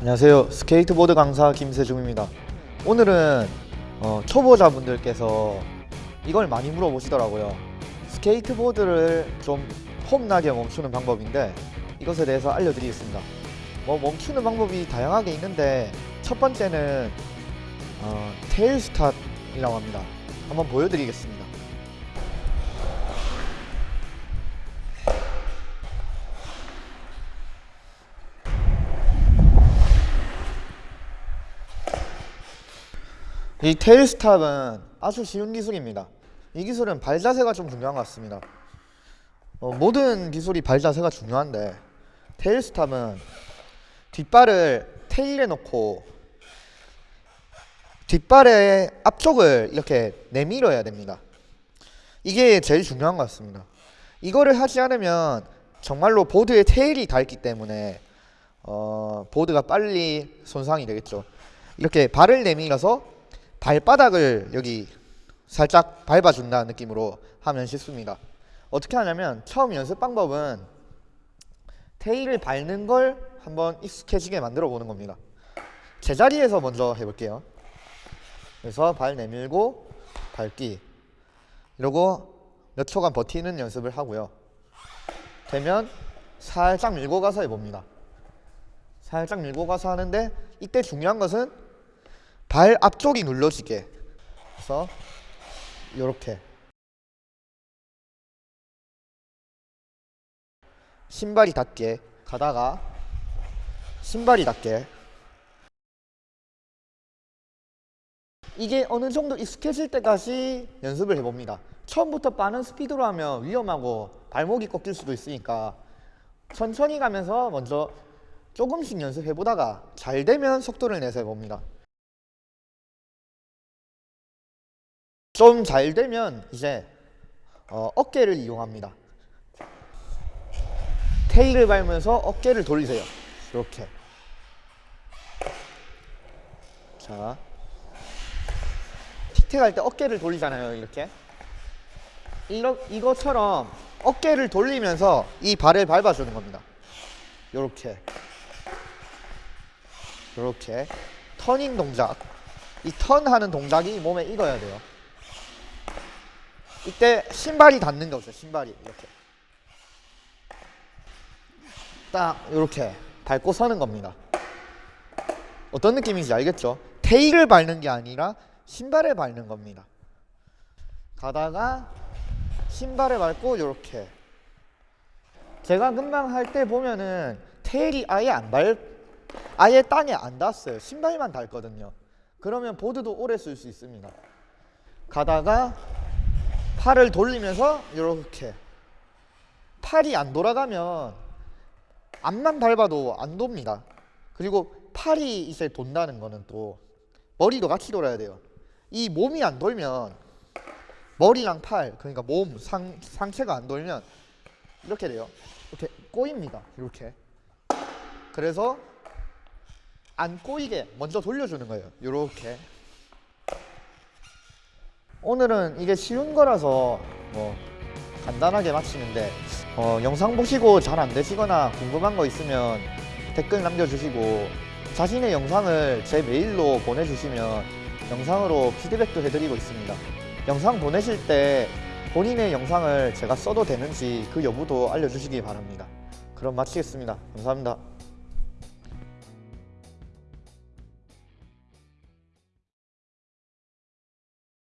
안녕하세요. 스케이트보드 강사 김세중입니다. 오늘은 어, 초보자분들께서 이걸 많이 물어보시더라고요. 스케이트보드를 좀 폼나게 멈추는 방법인데 이것에 대해서 알려드리겠습니다. 뭐 멈추는 방법이 다양하게 있는데 첫 번째는 어, tail stop이라고 합니다. 한번 보여드리겠습니다 이 테일 스탑은 아주 쉬운 기술입니다. 이 기술은 발 자세가 좀 중요한 것 같습니다. 어, 모든 기술이 발 자세가 중요한데 테일 스탑은 뒷발을 테일에 놓고 뒷발의 앞쪽을 이렇게 내밀어야 됩니다. 이게 제일 중요한 것 같습니다. 이거를 하지 않으면 정말로 보드에 테일이 닳기 때문에 어, 보드가 빨리 손상이 되겠죠. 이렇게 발을 내밀어서 발바닥을 여기 살짝 밟아준다는 느낌으로 하면 쉽습니다. 어떻게 하냐면 처음 연습 방법은 테일을 밟는 걸 한번 익숙해지게 만들어 보는 겁니다. 제자리에서 먼저 해볼게요. 그래서 발 내밀고 밟기 이러고 몇 초간 버티는 연습을 하고요. 되면 살짝 밀고 가서 해봅니다. 살짝 밀고 가서 하는데 이때 중요한 것은 발 앞쪽이 눌러지게. 그래서 이렇게. 신발이 닿게 가다가 신발이 닿게. 이게 어느 정도 익숙해질 때까지 연습을 해봅니다. 처음부터 빠른 스피드로 하면 위험하고 발목이 꺾일 수도 있으니까 천천히 가면서 먼저 조금씩 연습해보다가 잘 되면 속도를 내서 해봅니다 좀 잘 되면 이제 어, 어깨를 이용합니다. 테일을 밟으면서 어깨를 돌리세요. 이렇게. 자, 틱택 할 때 어깨를 돌리잖아요. 이렇게. 이러, 이것처럼 어깨를 돌리면서 이 발을 밟아주는 겁니다. 이렇게. 이렇게. 터닝 동작. 이 턴하는 동작이 몸에 익어야 돼요. 이때 신발이 닿는 게 없어요. 신발이 이렇게 딱 이렇게 밟고 서는 겁니다. 어떤 느낌인지 알겠죠? 테일을 밟는 게 아니라 신발을 밟는 겁니다. 가다가 신발을 밟고 이렇게 제가 금방 할 때 보면은 테일이 아예 안 밟, 아예 땅에 안 닿았어요. 신발만 닿거든요. 그러면 보드도 오래 쓸 수 있습니다. 가다가 팔을 돌리면서 이렇게 팔이 안 돌아가면 앞만 밟아도 안 돕니다. 그리고 팔이 이제 돈다는 거는 또 머리도 같이 돌아야 돼요. 이 몸이 안 돌면 머리랑 팔 그러니까 몸 상, 상체가 안 돌면 이렇게 돼요. 이렇게 꼬입니다. 이렇게. 그래서 안 꼬이게 먼저 돌려주는 거예요. 이렇게 오늘은 이게 쉬운 거라서 뭐 간단하게 마치는데 어, 영상 보시고 잘 안 되시거나 궁금한 거 있으면 댓글 남겨주시고 자신의 영상을 제 메일로 보내주시면 영상으로 피드백도 해드리고 있습니다. 영상 보내실 때 본인의 영상을 제가 써도 되는지 그 여부도 알려주시기 바랍니다. 그럼 마치겠습니다. 감사합니다